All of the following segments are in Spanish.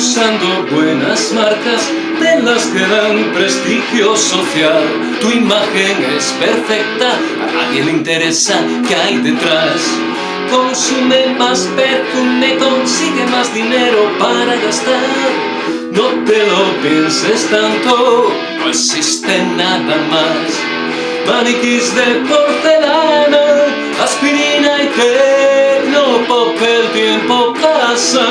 solo buenas marcas de las que dan prestigio social. Tu imagen es perfecta, a nadie le interesa qué hay detrás. Consume más perfume, consigue más dinero para gastar. No te lo pienses tanto, no existe nada más. Maniquís de porcelana, aspirina y tecnopop, el tiempo pasa,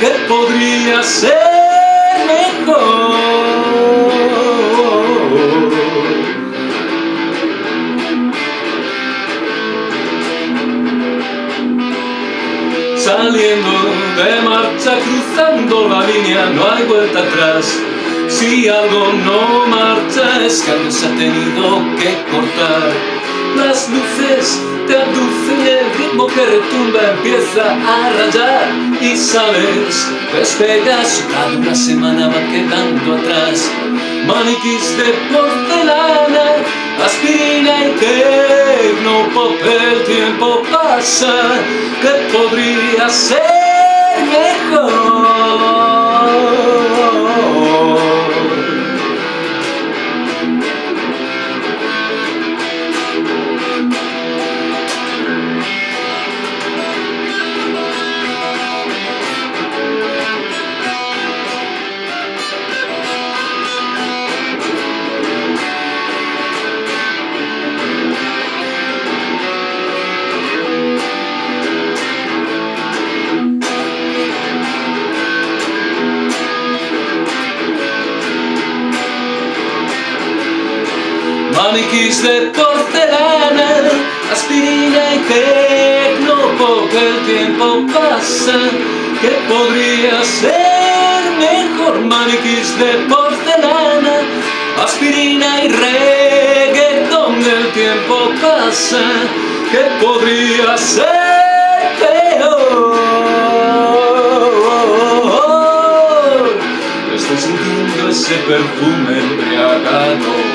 que podría ser mejor. Saliendo de marcha, cruzando la línea, no hay vuelta atrás. Si algo no marcha es que algo se ha tenido que cortar. Las luces te aducen el ritmo que retumba empieza a rayar y sabes, despegas, cada una semana va quedando atrás. Maniquís de porcelana, aspirina y tecnopop, el tiempo pasa, que podría ser mejor. Maniquís de porcelana, aspirina y tecnopop, el tiempo pasa, que podría ser mejor maniquís de porcelana, aspirina y reggaeton, el tiempo pasa, que podría ser peor. Estoy sintiendo ese perfume embriagado